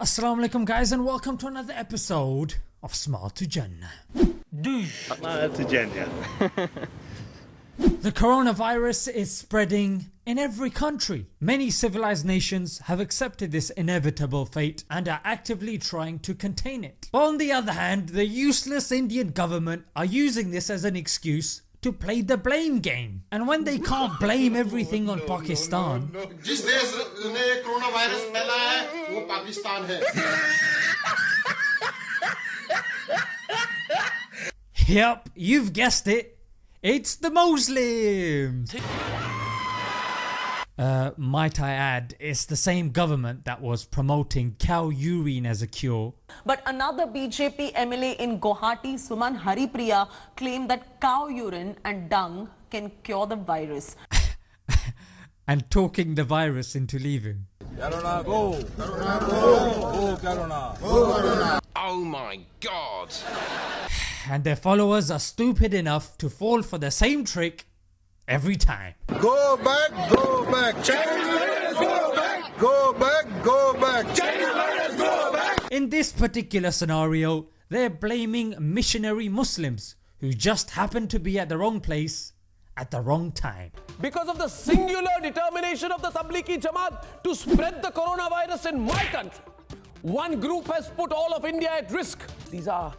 Assalamu alaikum guys and welcome to another episode of Smile to Jannah. Smile to Jannah. The coronavirus is spreading in every country. Many civilized nations have accepted this inevitable fate and are actively trying to contain it. But on the other hand the useless Indian government are using this as an excuse to play the blame game and when they can't blame everything on Pakistan जिस देश ने corona virus फैलाया है वो पाकिस्तान है Yep, you've guessed it. It's the Muslims. Uh, might I add, it's the same government that was promoting cow urine as a cure. But another BJP MLA in Guwahati, Suman Haripriya, claimed that cow urine and dung can cure the virus. and talking the virus into leaving. Oh my god! And their followers are stupid enough to fall for the same trick every time. Go back, go back. China go back. Go back, go back. China go back. In this particular scenario, they're blaming missionary Muslims who just happened to be at the wrong place at the wrong time. because of the singular determination of the Tablighi Jamaat to spread the coronavirus in my country. One group has put all of India at risk. These are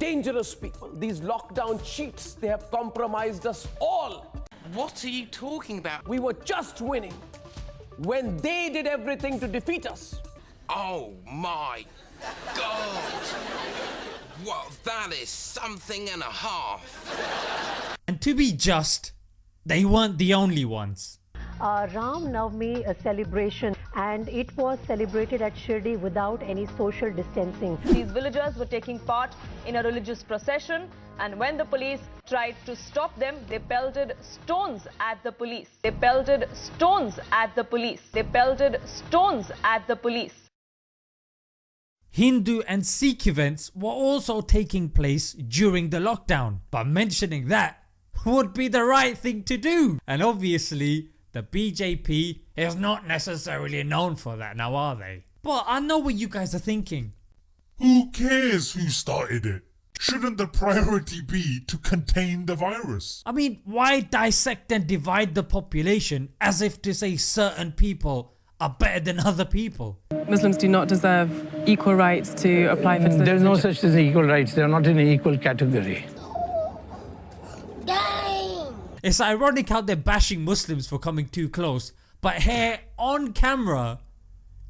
dangerous people. These lockdown cheats, they have compromised us all. What are you talking about? We were just winning when they did everything to defeat us. Oh my god! Well, that is something and a half. And to be just, they weren't the only ones. uh, Ram Navami celebration and it was celebrated at Shirdi without any social distancing. These villagers were taking part in a religious procession and when the police tried to stop them, they pelted stones at the police. They pelted stones at the police. They pelted stones at the police. Hindu and Sikh events were also taking place during the lockdown but mentioning that would be the right thing to do and obviously the BJP is not necessarily known for that now are they? But I know what you guys are thinking. Who cares who started it? Shouldn't the priority be to contain the virus? I mean why dissect and divide the population as if to say certain people are better than other people? Muslims do not deserve equal rights to apply for citizenship. There's no such thing as equal rights. They're not in an equal category. It's ironic how they're bashing Muslims for coming too close but here on camera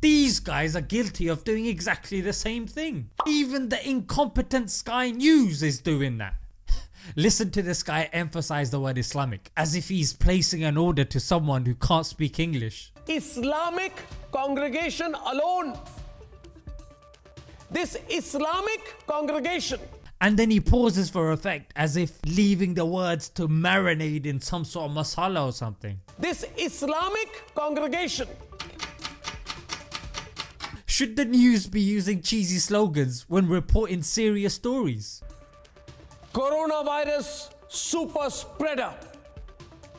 these guys are guilty of doing exactly the same thing. Even the incompetent Sky News is doing that. Listen to this guy emphasize the word Islamic as if he's placing an order to someone who can't speak English. Islamic congregation alone. This Islamic congregation And then he pauses for effect as if leaving the words to marinate in some sort of masala or something. This Islamic congregation Should the news be using cheesy slogans when reporting serious stories? coronavirus super spreader.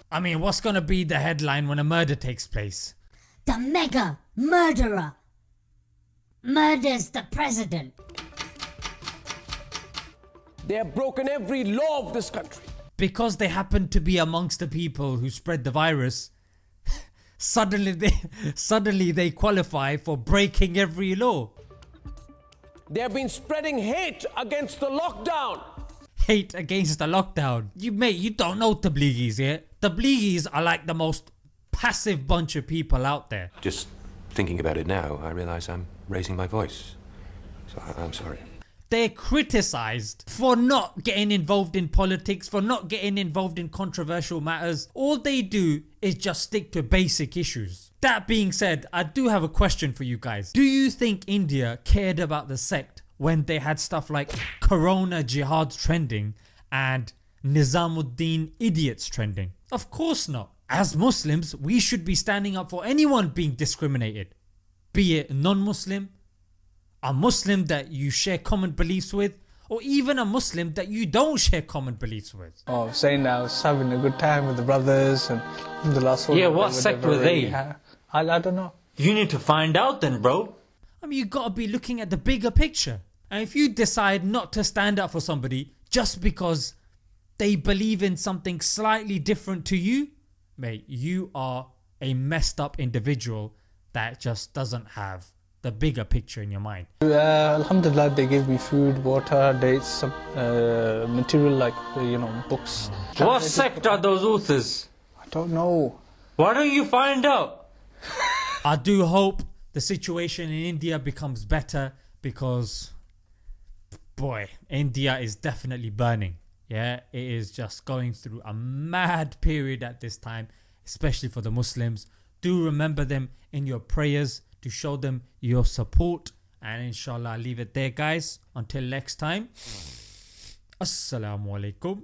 I mean what's gonna be the headline when a murder takes place? The mega murderer murders the president. They have broken every law of this country. Because they happen to be amongst the people who spread the virus suddenly they suddenly they qualify for breaking every law. They have been spreading hate against the lockdown. Hate against the lockdown. You mate you don't know Tabligis yeah? Tabligis are like the most passive bunch of people out there. Just thinking about it now, I realise I'm raising my voice. So I- I'm sorry. They're criticised for not getting involved in politics, for not getting involved in controversial matters. All they do is just stick to basic issues. That being said, I do have a question for you guys. Do you think India cared about the sect when they had stuff like Corona Jihad trending and Nizamuddin idiots trending? Of course not. As Muslims we should be standing up for anyone being discriminated. Be it non-Muslim, a Muslim that you share common beliefs with or even a Muslim that you don't share common beliefs with. Oh, saying I was having a good time with the brothers and the last one. Yeah, what sect were they? I, I don't know. You need to find out then, bro. I mean you gotta be looking at the bigger picture. And if you decide not to stand up for somebody just because they believe in something slightly different to you, mate, you are a messed up individual that just doesn't have the bigger picture in your mind. Uh, Alhamdulillah, they gave me food, water, dates, some uh, material like, uh, you know, books. What sect are those authors? I don't know. Why don't you find out? I do hope the situation in India becomes better because boy, India is definitely burning. Yeah, it is just going through a mad period at this time, especially for the Muslims. Do remember them in your prayers to show them your support. And inshallah, I'll leave it there, guys. Until next time, Assalamu alaikum